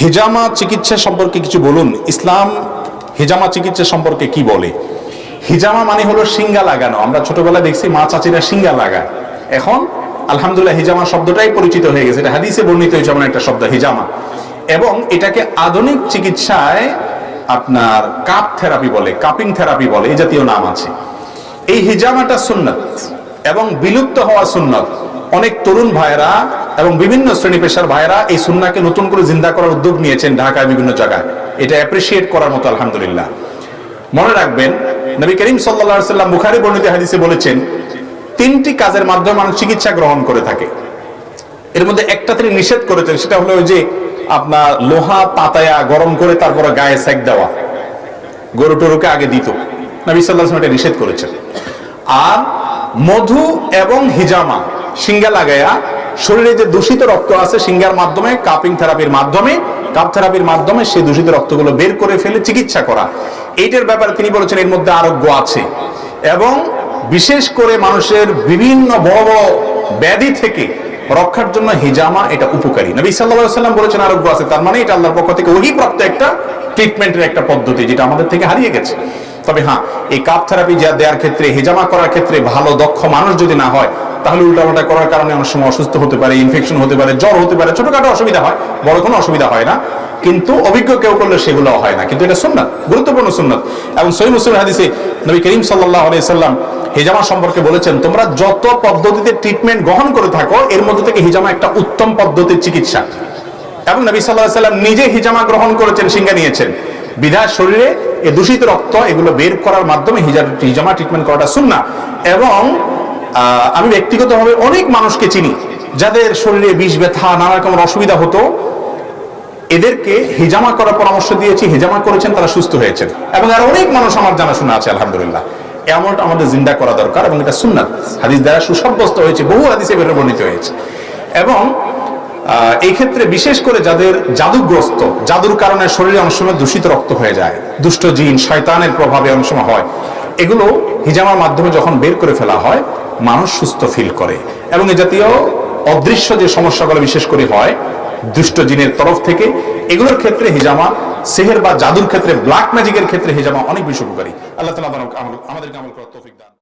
হেজামা চিকিৎসা সম্পর্কে কিছু বলুন? ইসলাম হেজামা চিকিৎসা সম্পর্কে কি বলে? হিজামা মানে হলো সিঙ্গা লাগানো। আমরা ছোটবেলায় দেখছি মা চাচিরা সিঙ্গা লাগায়। এখন আলহামদুলিল্লাহ হিজামা শব্দটাই পরিচিত হয়ে গেছে। এটা হাদিসে বর্ণিত হয়েছে এমন একটা শব্দ, হিজামা। এবং এটাকে আধুনিক চিকিৎসায় আপনার কাপ থেরাপি বলে, কাপিং থেরাপি বলে, এই জাতীয় নাম আছে। এই হিজামাটা সুন্নত এবং বিলুপ্ত হওয়া সুন্নত। অনেক তরুণ ভাইরা এবং বিভিন্ন শ্রেণি পেশার ভাইরা এই সুন্নাকে নতুন করে জিন্দা করার উদ্যোগ নিয়েছেন ঢাকায় বিভিন্ন জায়গায়। এটা অ্যাপ্রিসিয়েট করার মতো আলহামদুলিল্লাহ। মনে রাখবেন, নবী করিম সাল্লা সাল্লাম বুখারি বর্ণিত হাদিসে বলেছেন, তিনটি কাজের মাধ্যমে মানুষ চিকিৎসা গ্রহণ করে থাকে। এর মধ্যে একটা তিনি নিষেধ করেছেন, সেটা হলো যে আপনার লোহা পাতায়া গরম করে তারপরে গায়ে সেক দেওয়া। গরু টরুকে আগে দিত। নবী সাল্লাহ এটা নিষেধ করেছেন। আর মধু এবং হিজামা, সিঙ্গা লাগায়া শরীরে যে দূষিত রক্ত আছে সিঙ্গার মাধ্যমে, কাপিং থেরাপির মাধ্যমে, কাপ থেরাপির মাধ্যমে সেই দূষিত রক্তগুলো বের করে ফেলে চিকিৎসা করা। এইটার ব্যাপারে তিনি বলেছেন এর মধ্যে আরোগ্য আছে। এবং বিশেষ করে মানুষের বিভিন্ন বড় বড় ব্যাধি থেকে রক্ষার জন্য হিজামা এটা উপকারী। নবী সাল্লাম বলেছেন আরোগ্য আছে, তার মানে এটা আল্লাহর পক্ষ থেকে ওহি প্রাপ্ত একটা ট্রিটমেন্টের একটা পদ্ধতি যেটা আমাদের থেকে হারিয়ে গেছে। তবে হ্যাঁ এই কাপ থেরাপি যা দেওয়ার ক্ষেত্রে, হেজামা করার ক্ষেত্রে ভালো, দক্ষ মানুষ যদি না হয় তাহলে উল্টাপাল্টা করার কারণে অনেক সময় অসুস্থ হতে পারে ইনফেকশন হতে পারে, জ্বর হতে পারে, ছোটখাটো অসুবিধা হয়, বড় কোনো অসুবিধা হয় না। কিন্তু অভিজ্ঞ কেউ করলে সেগুলো হয় না। কিন্তু এটা সুন্নাত, গুরুত্বপূর্ণ সুন্নাত। এবং সহি মুসলিম হাদিসে নবী করিম সাল্লাহ আলাইসাল্লাম হিজামা সম্পর্কে বলেছেন, তোমরা যত পদ্ধতিতে ট্রিটমেন্ট গ্রহণ করে থাকো, এর মধ্যে থেকে হিজামা একটা উত্তম পদ্ধতির চিকিৎসা। এবং নবী সাল্লাহ সাল্লাম নিজে হিজামা গ্রহণ করেছেন সিঙ্গা নিয়েছেন। বিধার শরীরে এ দূষিত রক্ত এগুলো বের করার মাধ্যমে হিজা- হিজামা ট্রিটমেন্ট করাটা শুননা এবং আমি ব্যক্তিগতভাবে অনেক মানুষকে চিনি, যাদের শরীরে বিষ, ব্যথা, নানা রকমের অসুবিধা হতো। এদেরকে হিজামা করার পরামর্শ দিয়েছি, হিজামা করেছেন, তারা সুস্থ হয়েছেন। এবং আর অনেক মানুষ আমার জানাশোনা আছে, আলহামদুলিল্লাহ। এমনটা আমাদের জিন্দা করা দরকার এবং এটা সুন্নাত। হাদিস দ্বারা সুসাব্যস্ত হয়েছে, বহু হাদিসে বের বর্ণিত হয়েছে। এবং এই ক্ষেত্রে বিশেষ করে যাদের জাদুগ্রস্ত, জাদুর কারণে শরীরে অনেক সময় দূষিত রক্ত হয়ে যায়, দুষ্ট জিন, শয়তানের প্রভাবে অনেক সময় হয়, এগুলো হিজামার মাধ্যমে যখন বের করে ফেলা হয় মানুষ সুস্থ ফিল করে। এবং এ জাতীয় অদৃশ্য যে সমস্যাগুলো বিশেষ করে হয়, দুষ্ট জিনের তরফ থেকে, এগুলোর ক্ষেত্রে হিজামা, সেহের বা জাদুর ক্ষেত্রে ব্ল্যাক ম্যাজিকের ক্ষেত্রে হিজামা অনেক বেশি উপকারী। আল্লাহ তালা আমাদেরকে আমল করার তৌফিক দান।